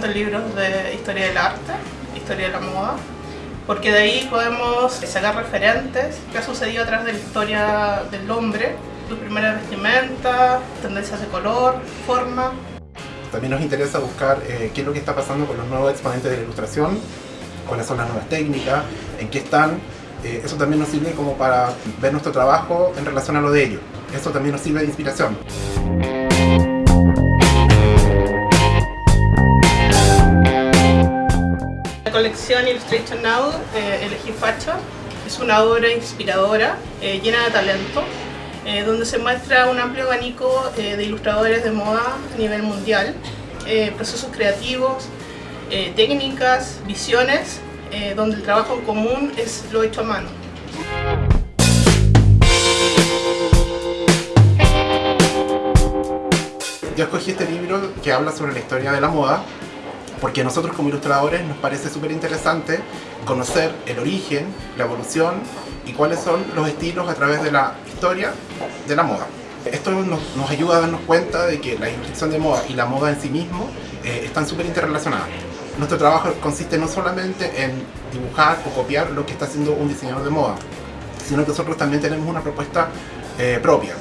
tanto libros de historia del arte, historia de la moda, porque de ahí podemos sacar referentes, qué ha sucedido atrás de la historia del hombre, sus primeras vestimentas, tendencias de color, forma. También nos interesa buscar eh, qué es lo que está pasando con los nuevos exponentes de la ilustración, cuáles son las nuevas técnicas, en qué están. Eh, eso también nos sirve como para ver nuestro trabajo en relación a lo de ellos. Eso también nos sirve de inspiración. Illustration Now, eh, Elegí Facha, es una obra inspiradora, eh, llena de talento, eh, donde se muestra un amplio abanico eh, de ilustradores de moda a nivel mundial, procesos creativos, técnicas, visiones, donde el trabajo en común es lo hecho a mano. Yo escogí este libro que habla sobre la historia de la moda porque a nosotros como ilustradores nos parece súper interesante conocer el origen, la evolución y cuáles son los estilos a través de la historia de la moda. Esto nos, ayuda a darnos cuenta de que la ilustración de moda y la moda en sí mismo eh, están súper interrelacionadas. Nuestro trabajo consiste no solamente en dibujar o copiar lo que está haciendo un diseñador de moda, sino que nosotros también tenemos una propuesta eh, propia.